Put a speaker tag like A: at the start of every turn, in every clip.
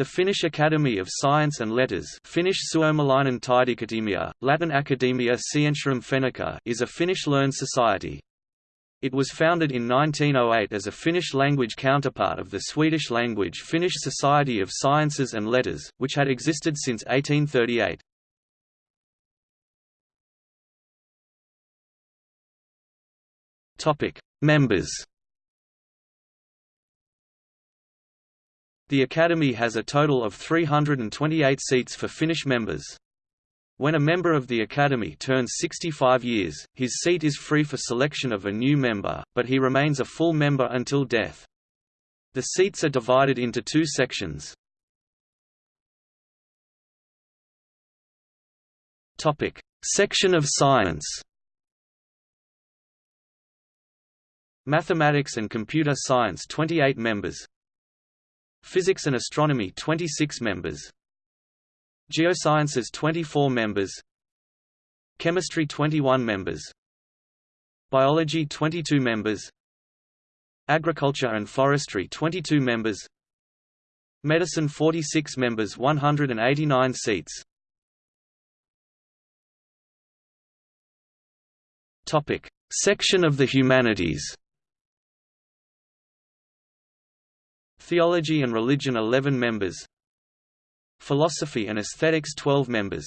A: The Finnish Academy of Science and Letters Finnish Latin Academia Scientiarum Fennica is a Finnish learned society. It was founded in 1908 as a Finnish-language counterpart of the Swedish-language Finnish Society of Sciences and Letters, which had existed since 1838. Members The Academy has a total of 328 seats for Finnish members. When a member of the Academy turns 65 years, his seat is free for selection of a new member, but he remains a full member until death. The seats are divided into two sections. Section of Science Mathematics and Computer Science 28 members Physics and Astronomy 26 members. Geosciences 24 members. Chemistry 21 members. Biology 22 members. Agriculture and Forestry 22 members. Medicine 46 members 189 seats. Topic. Section of the Humanities Theology and Religion 11 members. Philosophy and Aesthetics 12 members.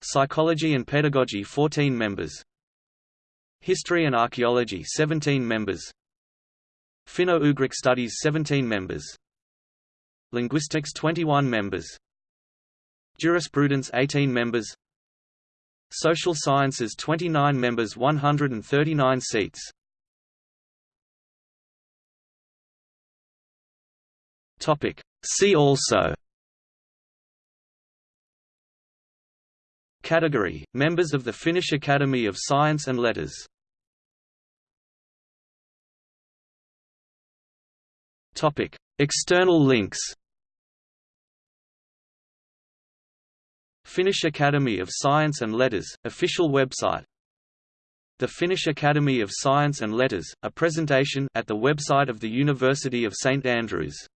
A: Psychology and Pedagogy 14 members. History and Archaeology 17 members. Finno-Ugric Studies 17 members. Linguistics 21 members. Jurisprudence 18 members. Social Sciences 29 members 139 seats Topic. See also. Category – Members of the Finnish Academy of Science and Letters. Topic. External links. Finnish Academy of Science and Letters, official website. The Finnish Academy of Science and Letters, a presentation at the website of the University of St Andrews